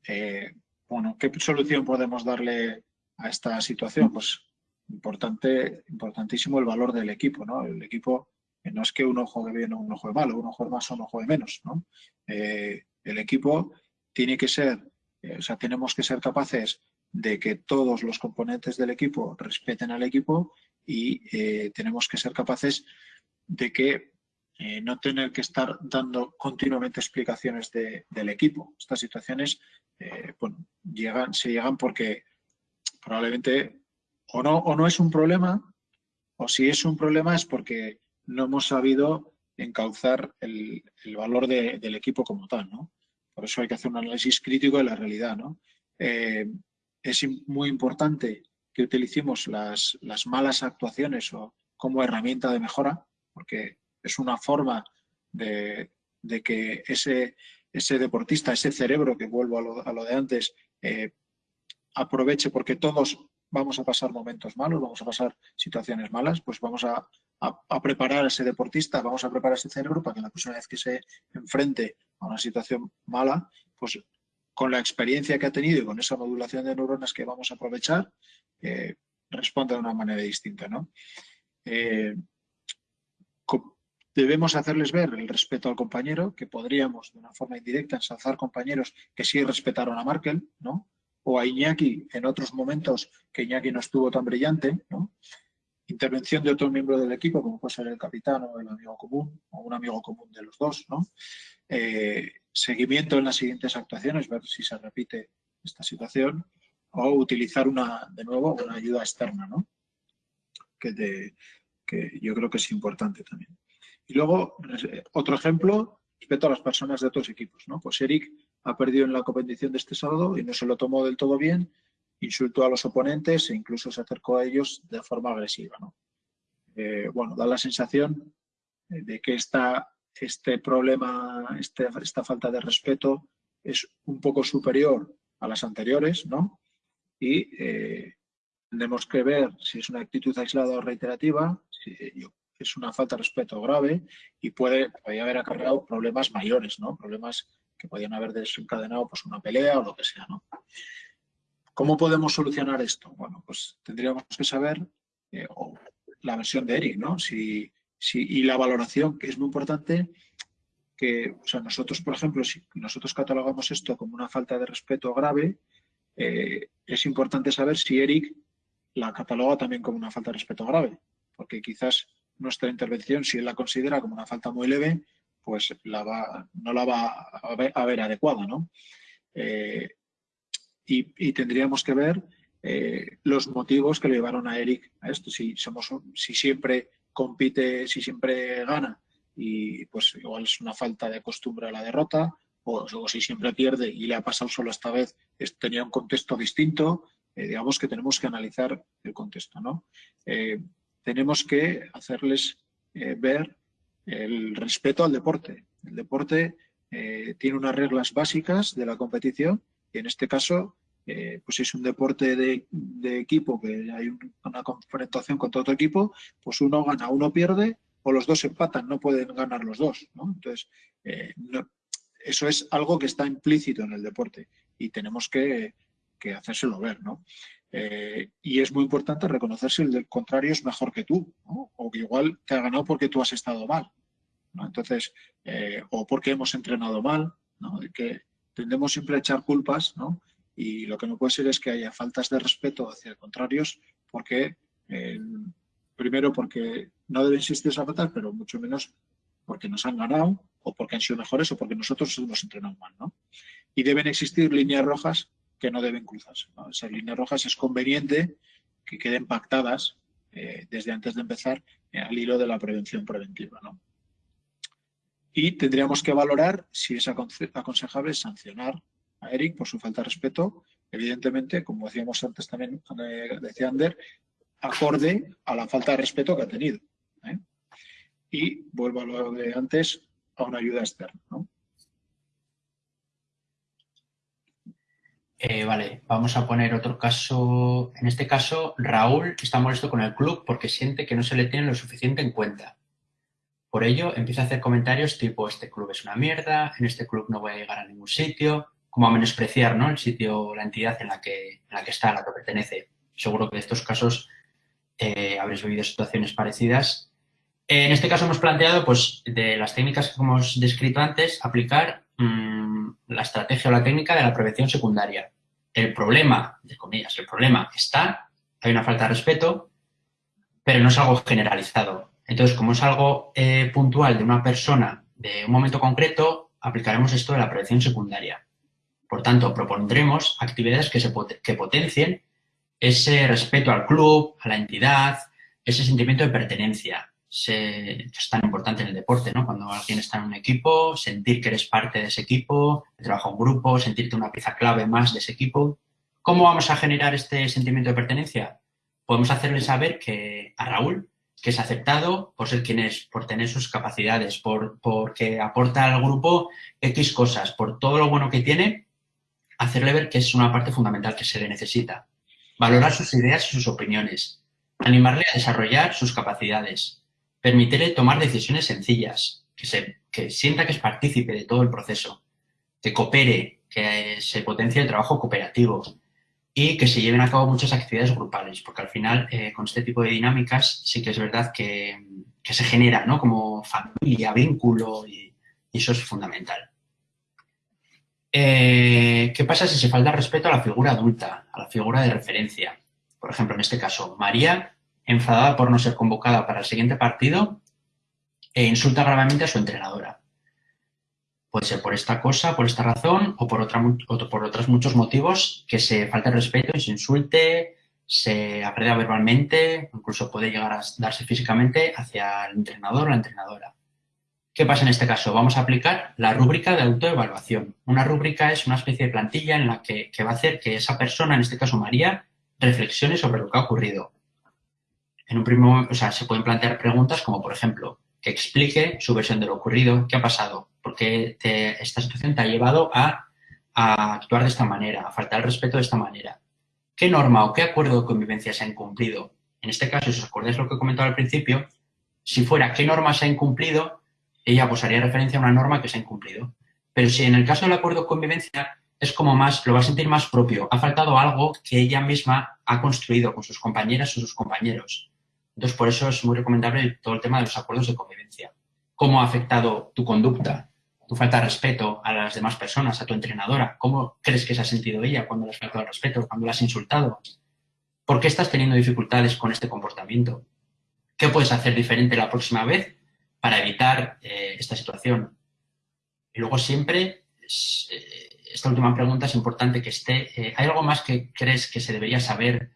[SPEAKER 2] Eh, bueno, ¿qué solución podemos darle a esta situación? Pues importante, importantísimo el valor del equipo. ¿no? El equipo no es que uno juegue bien o uno juegue mal, uno juegue más o uno juegue menos. ¿no? Eh, el equipo tiene que ser, eh, o sea, tenemos que ser capaces de que todos los componentes del equipo respeten al equipo y tenemos que ser capaces de que eh, no tener que estar dando continuamente explicaciones del equipo. Estas situaciones eh, llegan, se llegan porque probablemente o no, o no es un problema, o si es un problema es porque no hemos sabido encauzar el, valor del equipo como tal. ¿no? Por eso hay que hacer un análisis crítico de la realidad. ¿no? Eh, es muy importante que utilicemos las, las malas actuaciones o como herramienta de mejora, porque es una forma de, que ese, ese, deportista, ese cerebro, que vuelvo a lo, de antes, eh, aproveche, porque todos vamos a pasar momentos malos, vamos a pasar situaciones malas, pues vamos a, preparar a ese deportista, vamos a preparar ese cerebro para que la próxima vez que se enfrente a una situación mala, pues con la experiencia que ha tenido y con esa modulación de neuronas que vamos a aprovechar, eh, responda de una manera distinta. ¿no? Eh, debemos hacerles ver el respeto al compañero, que podríamos de una forma indirecta ensalzar compañeros que sí respetaron a Markel, ¿no? o a Iñaki en otros momentos que Iñaki no estuvo tan brillante, ¿no? intervención de otro miembro del equipo, como puede ser el capitán o el amigo común, o un amigo común de los dos, ¿no? Eh, seguimiento en las siguientes actuaciones, ver si se repite esta situación, o utilizar una, de nuevo una ayuda externa, ¿no? que, que yo creo que es importante también. Y luego, otro ejemplo, respecto a las personas de otros equipos. ¿no? Pues Eric ha perdido en la competición de este sábado y no se lo tomó del todo bien, insultó a los oponentes e incluso se acercó a ellos de forma agresiva. ¿no? Eh, bueno, da la sensación de que esta, este problema, este, esta falta de respeto es un poco superior a las anteriores, ¿no? Y eh, tenemos que ver si es una actitud aislada o reiterativa, es una falta de respeto grave y puede, haber acarreado problemas mayores, ¿no? Problemas que podrían haber desencadenado pues, una pelea o lo que sea, ¿no? ¿Cómo podemos solucionar esto? Bueno, pues tendríamos que saber eh, la versión de Eric, ¿no? Si, si, y la valoración, que es muy importante, que o sea, nosotros, por ejemplo, si nosotros catalogamos esto como una falta de respeto grave, eh, es importante saber si Eric la cataloga también como una falta de respeto grave, porque quizás nuestra intervención, si él la considera como una falta muy leve, pues la va, no la va a ver, adecuada. ¿no? Eh, y, tendríamos que ver eh, los motivos que le llevaron a Eric a esto. Si, somos, si siempre compite, si siempre gana, y pues igual es una falta de costumbre a la derrota, o, si siempre pierde y le ha pasado solo esta vez, tenía un contexto distinto, eh, digamos que tenemos que analizar el contexto. ¿no? Tenemos que hacerles eh, ver el respeto al deporte. El deporte eh, tiene unas reglas básicas de la competición y en este caso eh, pues es un deporte de, equipo que hay una confrontación con todo equipo, pues uno gana, uno pierde o los dos empatan, no pueden ganar los dos. Entonces, eso es algo que está implícito en el deporte y tenemos que, que hacérselo ver. ¿no? Eh, y es muy importante reconocer si el contrario es mejor que tú, o que igual te ha ganado porque tú has estado mal. Entonces, eh, o porque hemos entrenado mal, ¿no? que tendemos siempre a echar culpas, y lo que no puede ser es que haya faltas de respeto hacia contrarios, porque eh, primero porque no deben existir esas faltas, pero mucho menos porque nos han ganado, o porque han sido mejores, o porque nosotros hemos entrenado mal. ¿no? Y deben existir líneas rojas que no deben cruzarse. Esas líneas rojas es conveniente que queden pactadas eh, desde antes de empezar eh, al hilo de la prevención preventiva. Y tendríamos que valorar si es aconsejable sancionar a Eric por su falta de respeto, evidentemente, como decíamos antes también, eh, decía Ander, acorde a la falta de respeto que ha tenido. Y vuelvo a lo de antes, a una ayuda externa.
[SPEAKER 3] Eh, vale, vamos a poner otro caso. En este caso, Raúl está molesto con el club porque siente que no se le tiene lo suficiente en cuenta. Por ello, empieza a hacer comentarios tipo, este club es una mierda, en este club no voy a llegar a ningún sitio, como a menospreciar ¿no? el sitio, la entidad en la que, en la que está, a la que pertenece. Seguro que en estos casos eh, habréis vivido situaciones parecidas. En este caso hemos planteado, pues, de las técnicas que hemos descrito antes, aplicar mm, la estrategia o la técnica de la prevención secundaria. El problema, de comillas, el problema está, hay una falta de respeto, pero no es algo generalizado. Entonces, como es algo eh, puntual de una persona de un momento concreto, aplicaremos esto de la prevención secundaria. Por tanto, propondremos actividades que, se que potencien ese respeto al club, a la entidad, ese sentimiento de pertenencia, es tan importante en el deporte, ¿no? Cuando alguien está en un equipo, sentir que eres parte de ese equipo, trabaja un grupo, sentirte una pieza clave más de ese equipo. ¿Cómo vamos a generar este sentimiento de pertenencia? Podemos hacerle saber que a Raúl, que es aceptado por ser quien es, por tener sus capacidades, por, porque aporta al grupo X cosas, por todo lo bueno que tiene, hacerle ver que es una parte fundamental que se le necesita. valorar sus ideas y sus opiniones, animarle a desarrollar sus capacidades, permitirle tomar decisiones sencillas, que, se, que sienta que es partícipe de todo el proceso, que coopere, que se potencie el trabajo cooperativo y que se lleven a cabo muchas actividades grupales, porque al final eh, con este tipo de dinámicas sí que es verdad que, que se genera ¿no? como familia, vínculo y, eso es fundamental. Eh, ¿Qué pasa si se falta respeto a la figura adulta, a la figura de referencia? Por ejemplo, en este caso, María, enfadada por no ser convocada para el siguiente partido, e insulta gravemente a su entrenadora. Puede ser por esta cosa, por esta razón o por, otra, otros muchos motivos que se falte respeto y se insulte, se agreda verbalmente, incluso puede llegar a darse físicamente hacia el entrenador o la entrenadora. ¿Qué pasa en este caso? Vamos a aplicar la rúbrica de autoevaluación. Una rúbrica es una especie de plantilla en la que, va a hacer que esa persona, en este caso María, reflexione sobre lo que ha ocurrido. En un primer, o sea, se pueden plantear preguntas como, por ejemplo, que explique su versión de lo ocurrido, qué ha pasado, por qué esta situación te ha llevado a, actuar de esta manera, a faltar el respeto de esta manera. ¿Qué norma o qué acuerdo de convivencia se ha incumplido? En este caso, si os acordáis lo que he comentado al principio, si fuera qué norma se ha incumplido, ella pues haría referencia a una norma que se ha incumplido. Pero si en el caso del acuerdo de convivencia es como más, lo va a sentir más propio. Ha faltado algo que ella misma ha construido con sus compañeras o sus compañeros. Entonces, por eso es muy recomendable todo el tema de los acuerdos de convivencia. ¿Cómo ha afectado tu conducta, tu falta de respeto a las demás personas, a tu entrenadora? ¿Cómo crees que se ha sentido ella cuando le has faltado el respeto, cuando la has insultado? ¿Por qué estás teniendo dificultades con este comportamiento? ¿Qué puedes hacer diferente la próxima vez para evitar eh, esta situación. Y luego siempre, eh, esta última pregunta es importante que esté, eh, ¿hay algo más que crees que se debería saber?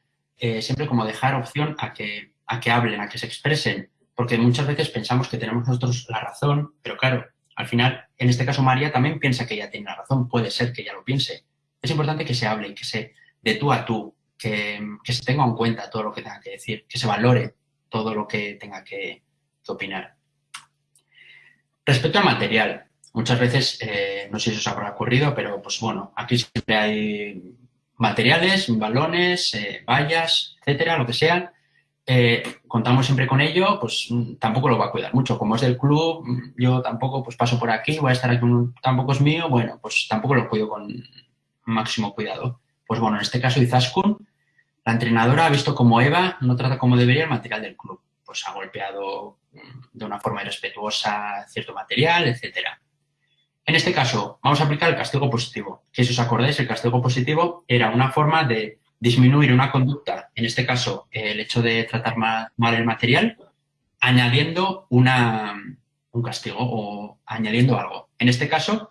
[SPEAKER 3] siempre como dejar opción a que, a que hablen, a que se expresen, porque muchas veces pensamos que tenemos nosotros la razón, pero claro, al final, en este caso María también piensa que ella tiene la razón, puede ser que ella lo piense. Es importante que se hable, que se de tú a tú, que, se tenga en cuenta todo lo que tenga que decir, que se valore todo lo que tenga que opinar. Respecto al material, muchas veces, eh, no sé si os habrá ocurrido, pero pues bueno, aquí siempre hay materiales, balones, eh, vallas, etcétera, lo que sea. Eh, contamos siempre con ello, pues mm, tampoco lo va a cuidar mucho. Como es del club, mm, yo tampoco pues paso por aquí, voy a estar aquí, tampoco es mío, bueno, pues tampoco lo cuido con máximo cuidado. Pues bueno, en este caso Izaskun, la entrenadora ha visto como Eva no trata como debería el material del club. Pues ha golpeado de una forma irrespetuosa cierto material, etcétera. En este caso, vamos a aplicar el castigo positivo, que si os acordáis, el castigo positivo era una forma de disminuir una conducta, en este caso, el hecho de tratar mal, el material, añadiendo una, un castigo o añadiendo algo. En este caso,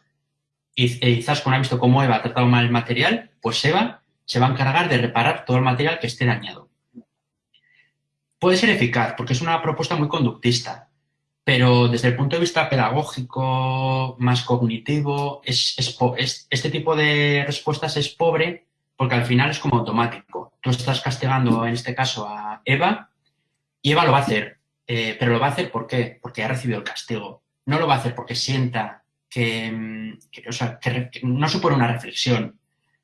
[SPEAKER 3] Izaskun ha visto cómo Eva ha tratado mal el material, pues Eva se va a encargar de reparar todo el material que esté dañado puede ser eficaz porque es una propuesta muy conductista, pero desde el punto de vista pedagógico, más cognitivo, es, este tipo de respuestas es pobre porque al final es como automático. Tú estás castigando, en este caso, a Eva y Eva lo va a hacer. Eh, pero lo va a hacer ¿por qué? Porque ha recibido el castigo. No lo va a hacer porque sienta que, no supone una reflexión.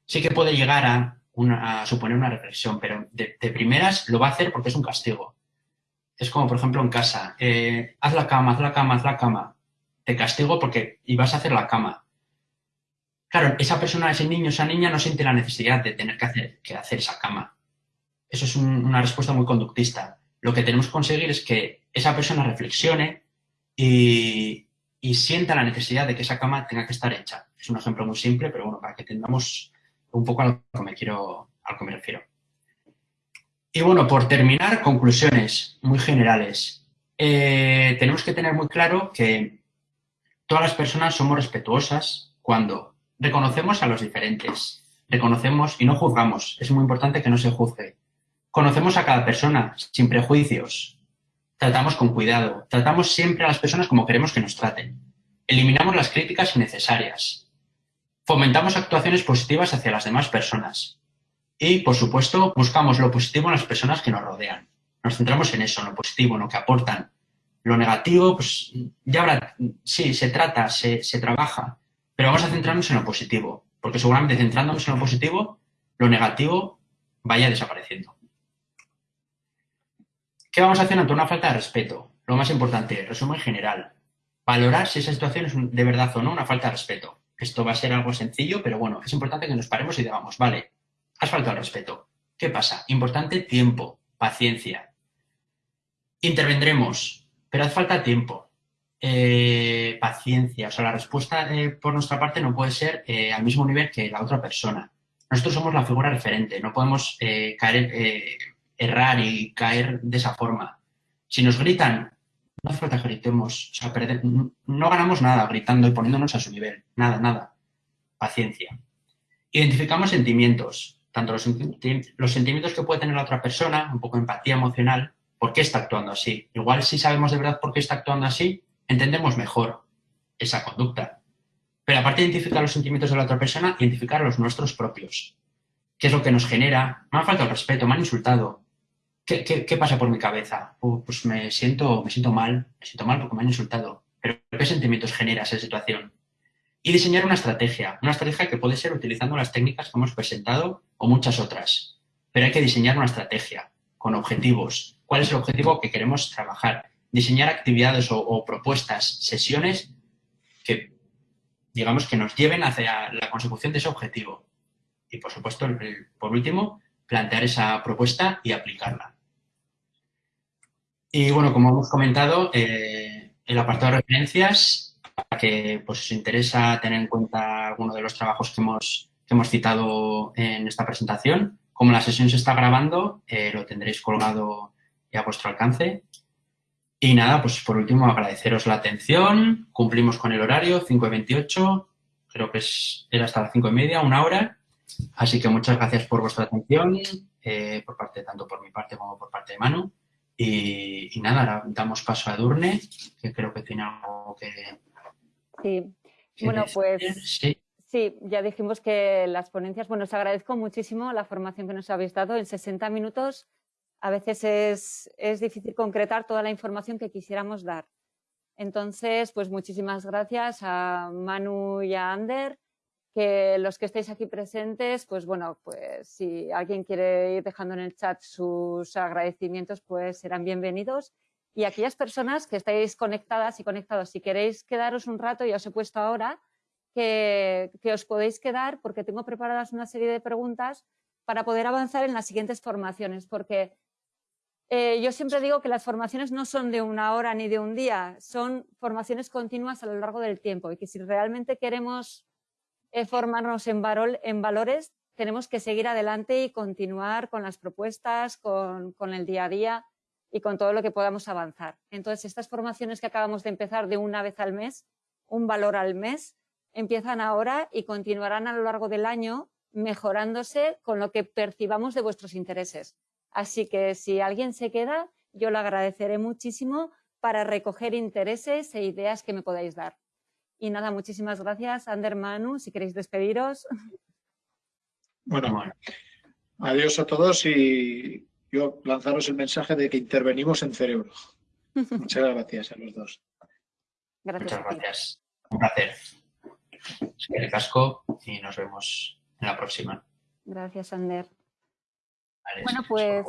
[SPEAKER 3] Sí que puede llegar a a suponer una reflexión, pero de, primeras lo va a hacer porque es un castigo. Es como, por ejemplo, en casa, eh, haz la cama, haz la cama, haz la cama. Te castigo porque y vas a hacer la cama. Claro, esa persona, ese niño, esa niña no siente la necesidad de tener que hacer, que hacer esa cama. Eso es una respuesta muy conductista. Lo que tenemos que conseguir es que esa persona reflexione y, sienta la necesidad de que esa cama tenga que estar hecha. Es un ejemplo muy simple, pero bueno, para que tengamos un poco a lo que me quiero, a que me refiero. Y bueno, por terminar, conclusiones muy generales. Eh, tenemos que tener muy claro que todas las personas somos respetuosas cuando reconocemos a los diferentes, reconocemos y no juzgamos. Es muy importante que no se juzgue. Conocemos a cada persona sin prejuicios. Tratamos con cuidado. Tratamos siempre a las personas como queremos que nos traten. Eliminamos las críticas innecesarias. Fomentamos actuaciones positivas hacia las demás personas. Y, por supuesto, buscamos lo positivo en las personas que nos rodean. Nos centramos en eso, lo positivo, en lo que aportan. Lo negativo, pues ya habrá, sí, se trata, se, se trabaja, pero vamos a centrarnos en lo positivo, porque seguramente centrándonos en lo positivo, lo negativo vaya desapareciendo. ¿Qué vamos a hacer ante una falta de respeto? Lo más importante, resumen general. Valorar si esa situación es de verdad o no una falta de respeto. Esto va a ser algo sencillo, pero bueno, es importante que nos paremos y digamos, vale, has faltado al respeto. ¿Qué pasa? Importante tiempo, paciencia. Intervendremos, pero hace falta tiempo, eh, paciencia. O sea, la respuesta eh, por nuestra parte no puede ser eh, al mismo nivel que la otra persona. Nosotros somos la figura referente, no podemos caer, errar y caer de esa forma. Si nos gritan, no hace falta gritemos, o sea, no ganamos nada gritando y poniéndonos a su nivel, nada, nada. Paciencia. Identificamos sentimientos, tanto los, los sentimientos que puede tener la otra persona, un poco de empatía emocional, ¿por qué está actuando así? Igual si sabemos de verdad por qué está actuando así, entendemos mejor esa conducta. Pero aparte de identificar los sentimientos de la otra persona, identificar los nuestros propios. ¿Qué es lo que nos genera? Me ha faltado el respeto, me han insultado. ¿Qué, pasa por mi cabeza? pues me siento, me siento mal, me siento mal porque me han insultado. Pero ¿qué sentimientos genera esa situación? Y diseñar una estrategia, una estrategia que puede ser utilizando las técnicas que hemos presentado o muchas otras. Pero hay que diseñar una estrategia con objetivos. ¿Cuál es el objetivo que queremos trabajar? Diseñar actividades o, propuestas, sesiones que, digamos, que nos lleven hacia la consecución de ese objetivo. Y, por supuesto, por último, plantear esa propuesta y aplicarla. Y, bueno, como hemos comentado, eh, el apartado de referencias para que pues, os interesa tener en cuenta alguno de los trabajos que hemos, hemos citado en esta presentación. Como la sesión se está grabando, eh, lo tendréis colgado a vuestro alcance. Y nada, pues por último agradeceros la atención. Cumplimos con el horario, 5 y 28. Creo que es, era hasta las 5 y media, una hora. Así que muchas gracias por vuestra atención, eh, por parte, tanto por mi parte como por parte de Manu. Y, y nada, damos paso a Edurne, que creo que tiene algo que,
[SPEAKER 4] Sí, bueno, pues sí. ya dijimos que las ponencias, bueno, os agradezco muchísimo la formación que nos habéis dado en 60 minutos. A veces es, es difícil concretar toda la información que quisiéramos dar. Entonces, pues muchísimas gracias a Manu y a Ander, que los que estáis aquí presentes, pues bueno, pues si alguien quiere ir dejando en el chat sus agradecimientos, pues serán bienvenidos. Y aquellas personas que estáis conectadas y conectados, si queréis quedaros un rato, ya os he puesto ahora, que, os podéis quedar porque tengo preparadas una serie de preguntas para poder avanzar en las siguientes formaciones, porque eh, yo siempre digo que las formaciones no son de una hora ni de un día, son formaciones continuas a lo largo del tiempo y que si realmente queremos eh, formarnos en, valores, tenemos que seguir adelante y continuar con las propuestas, con, con el día a día y con todo lo que podamos avanzar. Entonces, estas formaciones que acabamos de empezar de una vez al mes, un valor al mes, empiezan ahora y continuarán a lo largo del año mejorándose con lo que percibamos de vuestros intereses. Así que si alguien se queda, yo le agradeceré muchísimo para recoger intereses e ideas que me podáis dar. Y nada, muchísimas gracias, Ander Manu, si queréis despediros. <laughs>
[SPEAKER 2] Bueno, adiós a todos y yo lanzaros el mensaje de que intervenimos en cerebro. <laughs> Muchas gracias a los dos.
[SPEAKER 3] Muchas gracias. Un placer. el casco y nos vemos en la próxima.
[SPEAKER 4] Gracias, Ander. Bueno, pues